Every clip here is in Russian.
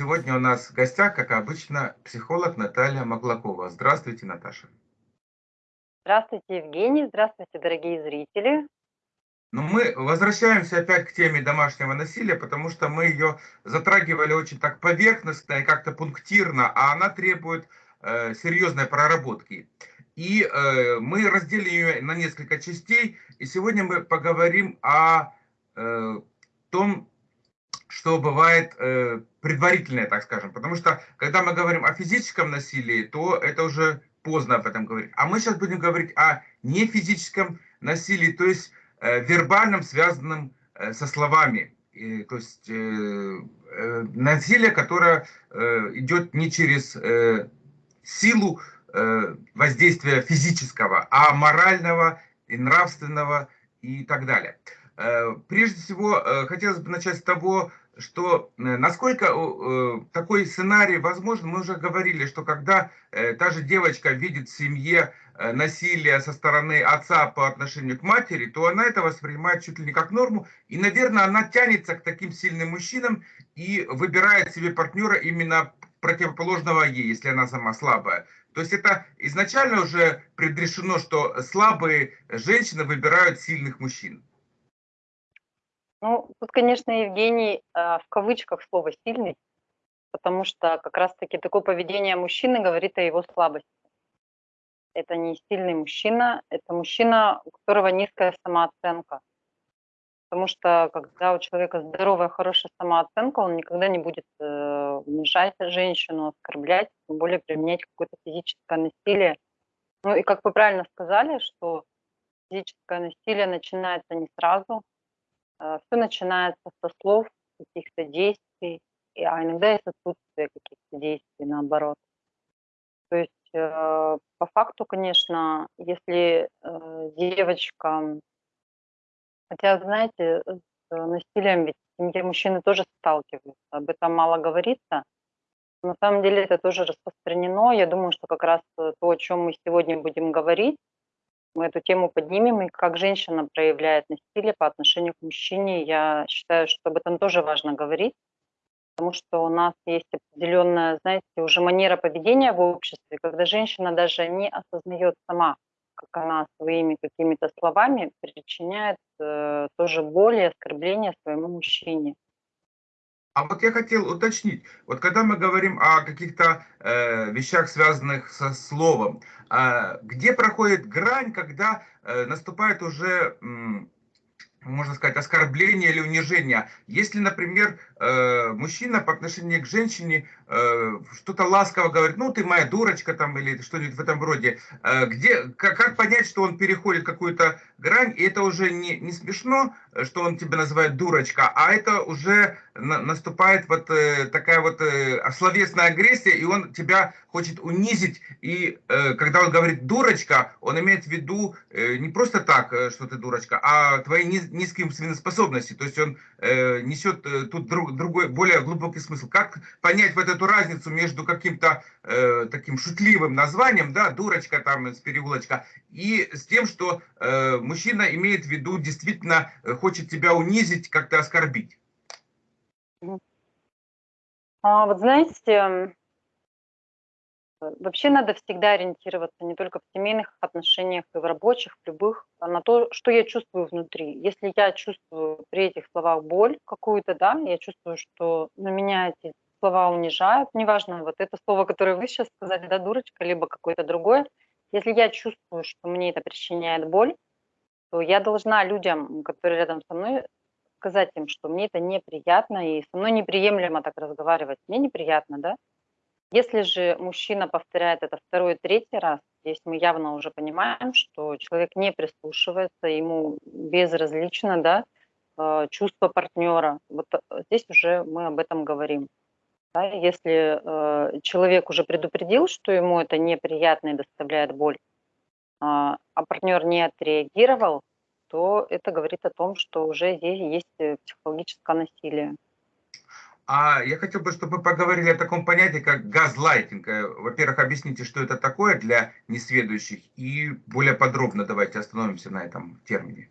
сегодня у нас в гостях, как обычно, психолог Наталья Маглакова. Здравствуйте, Наташа. Здравствуйте, Евгений. Здравствуйте, дорогие зрители. Ну, мы возвращаемся опять к теме домашнего насилия, потому что мы ее затрагивали очень так поверхностно и как-то пунктирно, а она требует э, серьезной проработки. И э, мы разделим ее на несколько частей, и сегодня мы поговорим о э, том, что бывает э, предварительное, так скажем. Потому что, когда мы говорим о физическом насилии, то это уже поздно об этом говорить. А мы сейчас будем говорить о нефизическом насилии, то есть э, вербальном, связанном э, со словами. И, то есть э, э, насилие, которое э, идет не через э, силу э, воздействия физического, а морального и нравственного и так далее. Э, прежде всего, э, хотелось бы начать с того, что э, насколько такой сценарий возможен, мы уже говорили, что когда та же девочка видит в семье насилие со стороны отца по отношению к матери, то она это воспринимает чуть ли не как норму, и, наверное, она тянется к таким сильным мужчинам и выбирает себе партнера именно противоположного ей, если она сама слабая. То есть это изначально уже предрешено, что слабые женщины выбирают сильных мужчин. Ну, тут, конечно, Евгений э, в кавычках слово «сильный», потому что как раз-таки такое поведение мужчины говорит о его слабости. Это не сильный мужчина, это мужчина, у которого низкая самооценка. Потому что когда у человека здоровая, хорошая самооценка, он никогда не будет э, унижать женщину, оскорблять, тем более применять какое-то физическое насилие. Ну и как вы правильно сказали, что физическое насилие начинается не сразу, Все начинается со слов, каких-то действий, а иногда и с отсутствия каких-то действий, наоборот. То есть э, по факту, конечно, если э, девочка, хотя, знаете, с насилием ведь в семье мужчины тоже сталкиваются, об этом мало говорится, на самом деле это тоже распространено. Я думаю, что как раз то, о чем мы сегодня будем говорить, мы эту тему поднимем, и как женщина проявляет насилие по отношению к мужчине, я считаю, что об этом тоже важно говорить, потому что у нас есть определенная, знаете, уже манера поведения в обществе, когда женщина даже не осознает сама, как она своими какими-то словами причиняет э, тоже боль и оскорбление своему мужчине. А вот я хотел уточнить, вот когда мы говорим о каких-то э, вещах, связанных со словом, э, где проходит грань, когда э, наступает уже... Э, можно сказать, оскорбление или унижение. Если, например, э, мужчина по отношению к женщине э, что-то ласково говорит, ну, ты моя дурочка там или что-нибудь в этом роде, э, где, как, понять, что он переходит какую-то грань, и это уже не, не смешно, что он тебя называет дурочка, а это уже на, наступает вот такая вот словесная агрессия, и он тебя хочет унизить, и когда он говорит дурочка, он имеет в виду не просто так, что ты дурочка, а твои низкие умственные способности. То есть он э, несет э, тут друг, другой, более глубокий смысл. Как понять вот эту разницу между каким-то э, таким шутливым названием, да, дурочка там с переулочка, и с тем, что э, мужчина имеет в виду, действительно э, хочет тебя унизить, как-то оскорбить? А, вот знаете, Вообще надо всегда ориентироваться не только в семейных отношениях и в рабочих, в любых, а на то, что я чувствую внутри. Если я чувствую при этих словах боль какую-то, да, я чувствую, что на меня эти слова унижают, неважно, вот это слово, которое вы сейчас сказали, да, дурочка, либо какое-то другое, если я чувствую, что мне это причиняет боль, то я должна людям, которые рядом со мной, сказать им, что мне это неприятно, и со мной неприемлемо так разговаривать. Мне неприятно, да, если же мужчина повторяет это второй, третий раз, здесь мы явно уже понимаем, что человек не прислушивается, ему безразлично да, э, чувство партнера. Вот э, здесь уже мы об этом говорим. Да, если э, человек уже предупредил, что ему это неприятно и доставляет боль, э, а партнер не отреагировал, то это говорит о том, что уже здесь есть э, психологическое насилие. А я хотел бы, чтобы мы поговорили о таком понятии, как газлайтинг. Э, во-первых, объясните, что это такое для несведущих, и более подробно давайте остановимся на этом термине.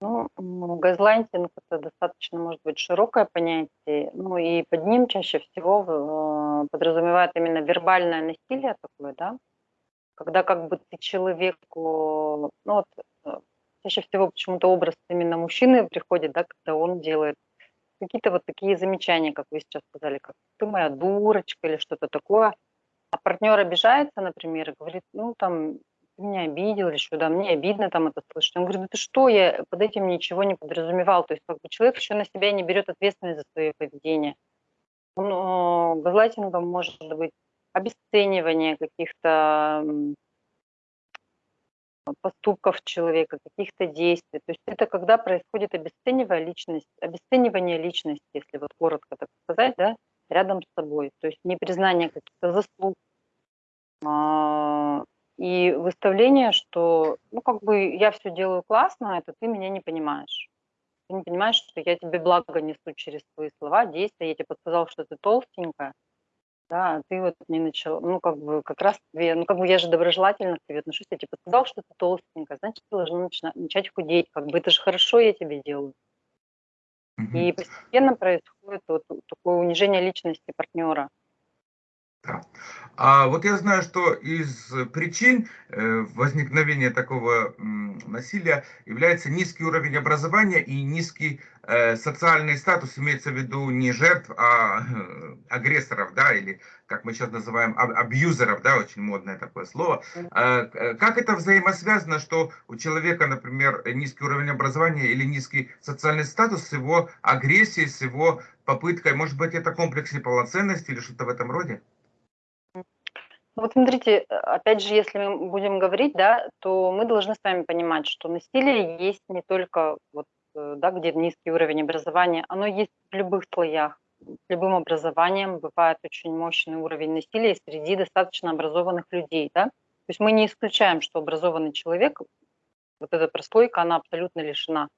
Ну, газлайтинг- это достаточно, может быть, широкое понятие. Ну, и под ним чаще всего э, подразумевает именно вербальное насилие такое, да. Когда как бы ты человеку, ну вот, э, чаще всего почему-то образ именно мужчины приходит, да, когда он делает какие-то вот такие замечания, как вы сейчас сказали, как ты моя дурочка или что-то такое. А партнер обижается, например, и говорит, ну там, ты меня обидел или что, да, мне обидно там это слышать. Он говорит, да ты что, я под этим ничего не подразумевал. То есть как бы человек еще на себя не берет ответственность за свое поведение. Он, э, газлайтингом может быть обесценивание каких-то поступков человека, каких-то действий. То есть это когда происходит обесценивание личности, обесценивание личности, если вот коротко так сказать, да, рядом с собой. То есть непризнание каких-то заслуг, а, и выставление, что, ну, как бы я все делаю классно, это ты меня не понимаешь. Ты не понимаешь, что я тебе благо несу через твои слова, действия. Я тебе подсказал, что ты толстенькая, да, а ты вот не начала, ну, как бы, как раз тебе, ну, как бы я же доброжелательно к тебе отношусь, я тебе подсказал, что ты толстенькая, значит, ты должна начина- начать худеть, как бы это же хорошо я тебе делаю. Мгм. И постепенно происходит вот такое унижение личности партнера. Да. А вот я знаю, что из причин э, возникновения такого насилия является низкий уровень образования и низкий э, социальный статус, имеется в виду не жертв, а э, агрессоров, да, или как мы сейчас называем аб- абьюзеров, да, очень модное такое слово. Как это взаимосвязано, что у человека, например, низкий уровень образования или низкий социальный статус с его агрессией, с его попыткой, может быть, это комплекс неполноценности или что-то в этом роде? Вот смотрите, опять же, если мы будем говорить, да, то мы должны с вами понимать, что насилие есть не только вот, э, да, где низкий уровень образования, оно есть в любых слоях. С любым образованием бывает очень мощный уровень насилия среди достаточно образованных людей, да. То есть мы не исключаем, что образованный человек, вот эта прослойка, она абсолютно лишена.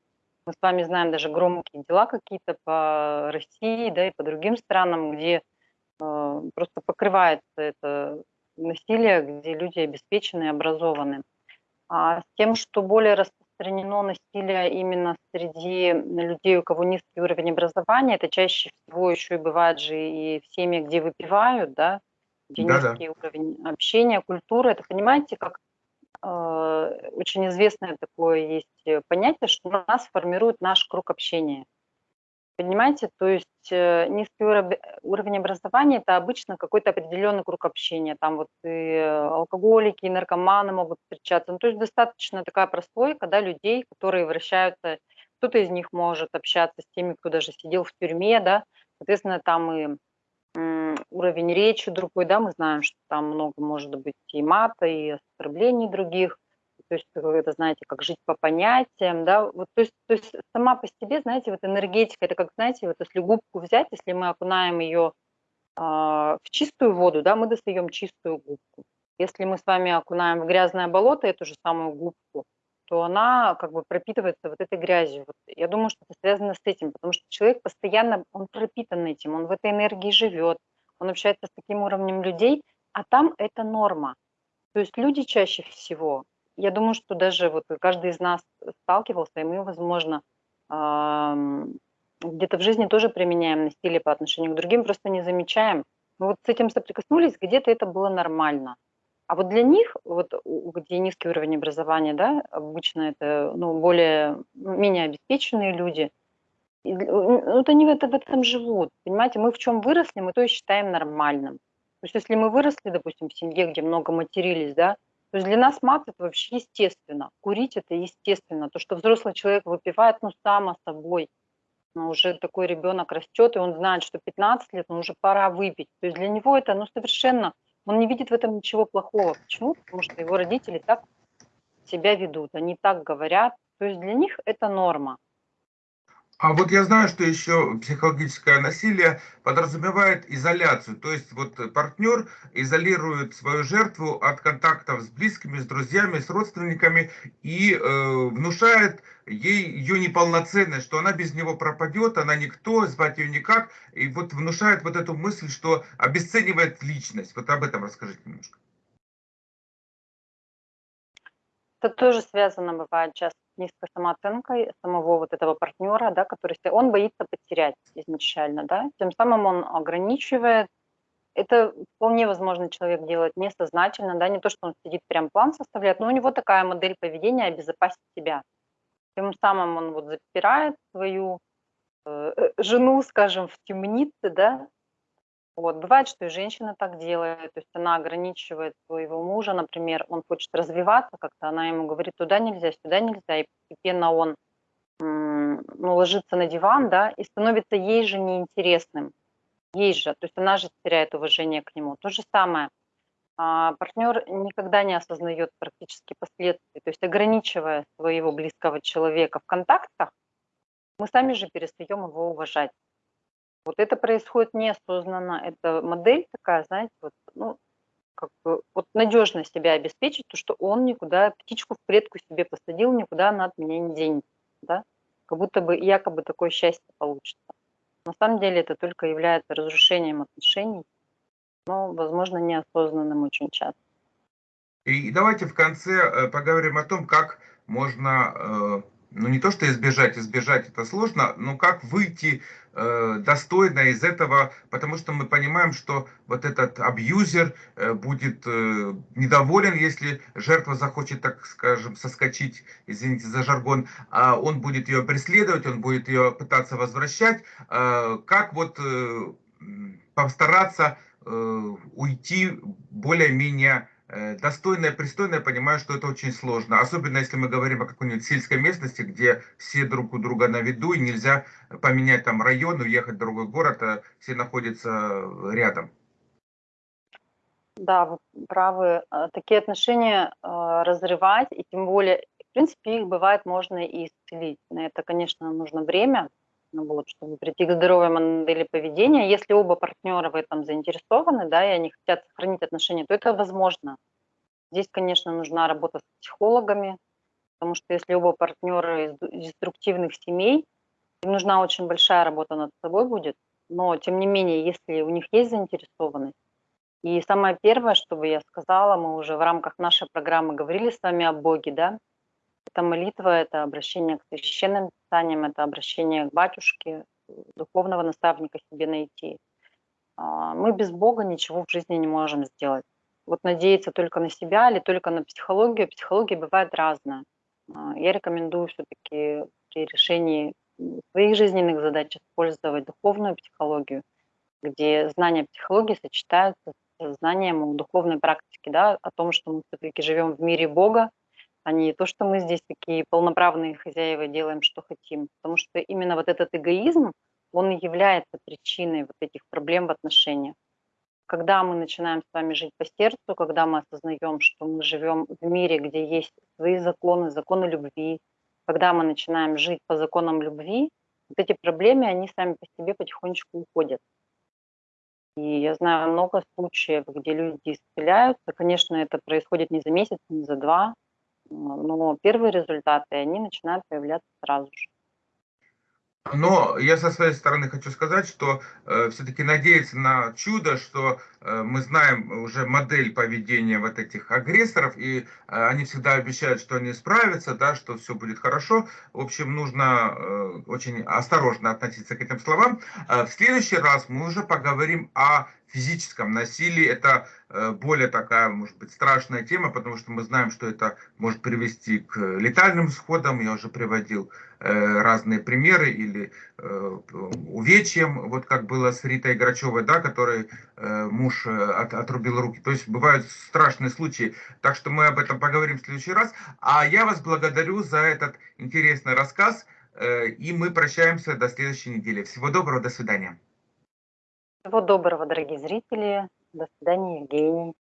Мы с вами знаем даже громкие дела какие-то по России, да, и по другим странам, где э, просто покрывается это насилия, где люди обеспечены и образованы. А с тем, что более распространено насилие именно среди людей, у кого низкий уровень образования, это чаще всего еще и бывает же и в семьях, где выпивают, да, где Да-да. низкий уровень общения, культуры. Это понимаете, как э, очень известное такое есть э, понятие, что нас формирует наш круг общения. Понимаете, то есть э, низкий уроб- уровень образования– это обычно какой-то определенный круг общения. Там вот и э, алкоголики, и наркоманы могут встречаться. Ну, то есть достаточно такая прослойка да, людей, которые вращаются. Кто-то из них может общаться с теми, кто даже сидел в тюрьме, да. Соответственно, там и уровень речи другой, да, мы знаем, что там много может быть и мата, и оскорблений других. То есть как это, знаете, как жить по понятиям, да, вот, то есть, то есть сама по себе, знаете, вот энергетика, это как, знаете, вот если губку взять, если мы окунаем ее а, в чистую воду, да, мы достаем чистую губку. Если мы с вами окунаем в грязное болото эту же самую губку, то она как бы пропитывается вот этой грязью. Вот я думаю, что это связано с этим, потому что человек постоянно, он пропитан этим, он в этой энергии живет, он общается с таким уровнем людей, а там это норма. То есть люди чаще всего, я думаю, что даже вот каждый из нас сталкивался, и мы, возможно, где-то в жизни тоже применяем насилие по отношению к другим, просто не замечаем. Мы вот с этим соприкоснулись, где-то это было нормально. А вот для них, вот где низкий уровень образования, да, обычно это ну, более, ну, менее обеспеченные люди, и ну, вот они в, в этом живут. Понимаете, мы в чем выросли, мы то и считаем нормальным. То есть если мы выросли, допустим, в семье, где много матерились, да, то есть для нас мат это вообще естественно. Курить это естественно. То, что взрослый человек выпивает, ну, само собой. Но уже такой ребенок растет, и он знает, что 15 лет, ну, уже пора выпить. То есть для него это, ну, совершенно, он не видит в этом ничего плохого. Почему? Потому что его родители так себя ведут, они так говорят. То есть для них это норма. А вот я знаю, что еще психологическое насилие подразумевает изоляцию. То есть вот партнер изолирует свою жертву от контактов с близкими, с друзьями, с родственниками и э, внушает ей ее неполноценность, что она без него пропадет, она никто, звать ее никак. И вот внушает вот эту мысль, что обесценивает личность. Вот об этом расскажите немножко. Это тоже связано, бывает, часто с низкой самооценкой самого вот этого партнера, да, который он боится потерять изначально, да, тем самым он ограничивает. Это вполне возможно человек делает несознательно, да, не то, что он сидит прям план составляет, но у него такая модель поведения обезопасить себя. Тем самым он вот запирает свою э, э, жену, скажем, в темнице, да, вот. Бывает, что и женщина так делает, то есть она ограничивает своего мужа, например, он хочет развиваться как-то, она ему говорит, туда нельзя, сюда нельзя, и постепенно он ну, ложится на диван, да, и становится ей же неинтересным, ей же, то есть она же теряет уважение к нему. То же самое, а, партнер никогда не осознает практически последствий, то есть ограничивая своего близкого человека в контактах, мы сами же перестаем его уважать. Вот это происходит неосознанно. Это модель такая, знаете, вот, ну, как бы, вот надежно себя обеспечить, то, что он никуда, птичку в клетку себе посадил, никуда она от меня не денется, да? Как будто бы якобы такое счастье получится. На самом деле это только является разрушением отношений, но, возможно, неосознанным очень часто. И давайте в конце э, поговорим о том, как можно э, ну не то что избежать, избежать это сложно, но как выйти э, достойно из этого, потому что мы понимаем, что вот этот абьюзер э, будет э, недоволен, если жертва захочет, так скажем, соскочить, извините за жаргон, а он будет ее преследовать, он будет ее пытаться возвращать. Э, как вот э, постараться э, уйти более-менее Э, достойное, пристойное, понимаю, что это очень сложно. Особенно если мы говорим о какой-нибудь сельской местности, где все друг у друга на виду, и нельзя поменять там район, уехать в другой город, а все находятся рядом. Да, вы правы. А, такие отношения разрывать, и тем более, в принципе, их бывает можно и исцелить. На это, конечно, нужно время, вот, чтобы прийти к здоровой модели поведения. Если оба партнера в этом заинтересованы, да, и они хотят сохранить отношения, то это возможно. Здесь, конечно, нужна работа с психологами, потому что если оба партнера из деструктивных семей, им нужна очень большая работа над собой будет, но тем не менее, если у них есть заинтересованность, и самое первое, что бы я сказала, мы уже в рамках нашей программы говорили с вами о Боге, да, это молитва, это обращение к священным писаниям, это обращение к батюшке, духовного наставника себе найти. А, мы без Бога ничего в жизни не можем сделать. Вот надеяться только на себя или только на психологию. Психология бывает разная. А, я рекомендую все-таки при решении своих жизненных задач использовать духовную психологию, где знания психологии сочетаются с знанием духовной практики, да, о том, что мы все-таки живем в мире Бога, а не то, что мы здесь такие полноправные хозяева делаем, что хотим. Потому что именно вот этот эгоизм, он и является причиной вот этих проблем в отношениях. Когда мы начинаем с вами жить по сердцу, когда мы осознаем, что мы живем в мире, где есть свои законы, законы любви, когда мы начинаем жить по законам любви, вот эти проблемы, они сами по себе потихонечку уходят. И я знаю много случаев, где люди исцеляются. Конечно, это происходит не за месяц, не за два, но первые результаты, они начинают появляться сразу же. Но я со своей стороны хочу сказать, что э, все-таки надеяться на чудо, что э, мы знаем уже модель поведения вот этих агрессоров, и э, они всегда обещают, что они справятся, да, что все будет хорошо. В общем, нужно э, очень осторожно относиться к этим словам. Э, в следующий раз мы уже поговорим о физическом насилии. Это э, более такая, может быть, страшная тема, потому что мы знаем, что это может привести к летальным сходам. Я уже приводил э, разные примеры или э, увечьям, вот как было с Ритой Грачевой, да, которой муж от, отрубил руки. То есть бывают страшные случаи. Так что мы об этом поговорим в следующий раз. А я вас благодарю за этот интересный рассказ. И мы прощаемся до следующей недели. Всего доброго, до свидания. Всего доброго, дорогие зрители. До свидания, Евгений.